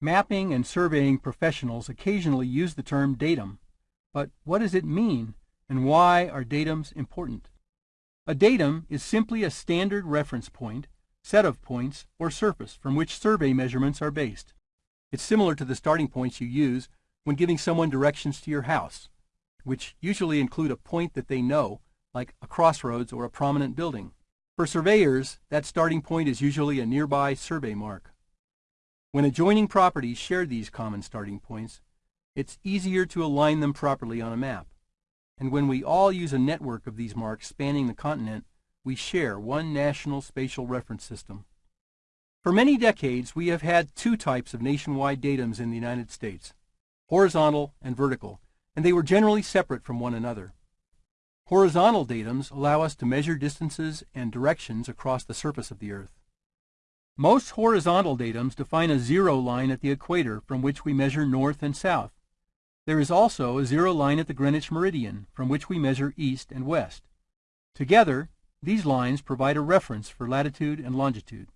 Mapping and surveying professionals occasionally use the term datum, but what does it mean and why are datums important? A datum is simply a standard reference point, set of points, or surface from which survey measurements are based. It's similar to the starting points you use when giving someone directions to your house, which usually include a point that they know, like a crossroads or a prominent building. For surveyors, that starting point is usually a nearby survey mark. When adjoining properties share these common starting points, it's easier to align them properly on a map. And when we all use a network of these marks spanning the continent, we share one national spatial reference system. For many decades, we have had two types of nationwide datums in the United States, horizontal and vertical, and they were generally separate from one another. Horizontal datums allow us to measure distances and directions across the surface of the Earth. Most horizontal datums define a zero line at the equator from which we measure north and south. There is also a zero line at the Greenwich meridian from which we measure east and west. Together, these lines provide a reference for latitude and longitude.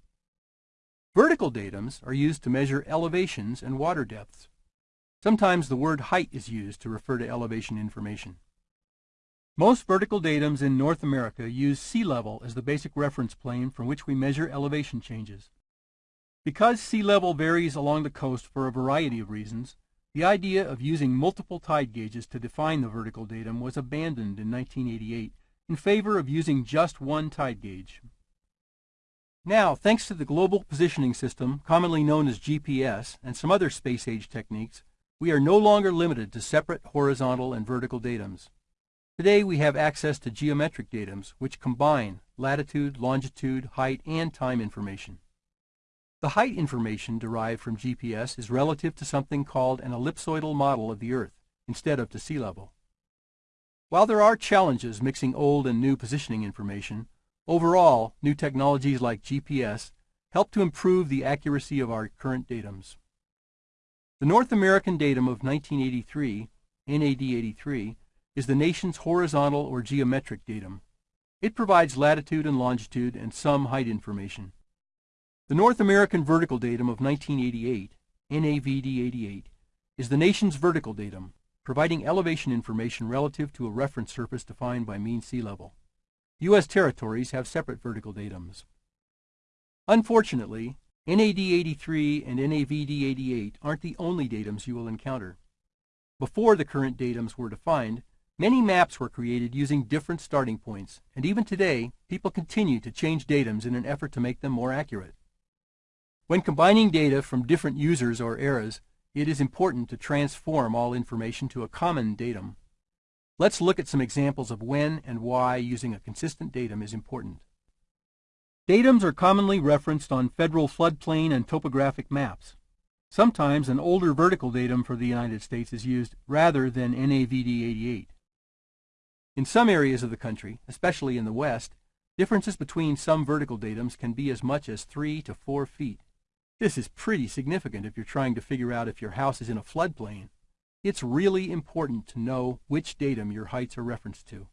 Vertical datums are used to measure elevations and water depths. Sometimes the word height is used to refer to elevation information. Most vertical datums in North America use sea level as the basic reference plane from which we measure elevation changes. Because sea level varies along the coast for a variety of reasons, the idea of using multiple tide gauges to define the vertical datum was abandoned in 1988 in favor of using just one tide gauge. Now, thanks to the Global Positioning System, commonly known as GPS, and some other space-age techniques, we are no longer limited to separate horizontal and vertical datums. Today we have access to geometric datums which combine latitude, longitude, height, and time information. The height information derived from GPS is relative to something called an ellipsoidal model of the Earth instead of to sea level. While there are challenges mixing old and new positioning information, overall new technologies like GPS help to improve the accuracy of our current datums. The North American datum of 1983, NAD 83, is the nation's horizontal or geometric datum. It provides latitude and longitude and some height information. The North American vertical datum of 1988, NAVD88, is the nation's vertical datum, providing elevation information relative to a reference surface defined by mean sea level. U.S. territories have separate vertical datums. Unfortunately, NAD83 and NAVD88 aren't the only datums you will encounter. Before the current datums were defined, Many maps were created using different starting points, and even today, people continue to change datums in an effort to make them more accurate. When combining data from different users or eras, it is important to transform all information to a common datum. Let's look at some examples of when and why using a consistent datum is important. Datums are commonly referenced on federal floodplain and topographic maps. Sometimes an older vertical datum for the United States is used rather than NAVD 88. In some areas of the country, especially in the west, differences between some vertical datums can be as much as 3 to 4 feet. This is pretty significant if you're trying to figure out if your house is in a floodplain. It's really important to know which datum your heights are referenced to.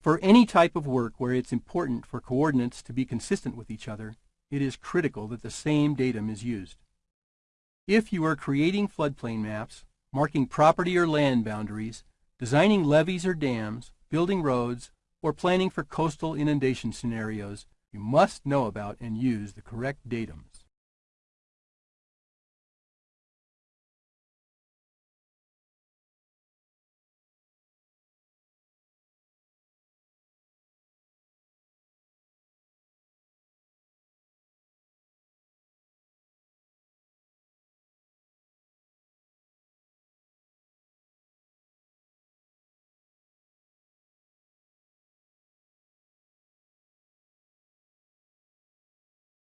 For any type of work where it's important for coordinates to be consistent with each other, it is critical that the same datum is used. If you are creating floodplain maps, marking property or land boundaries, designing levees or dams, building roads, or planning for coastal inundation scenarios, you must know about and use the correct datums.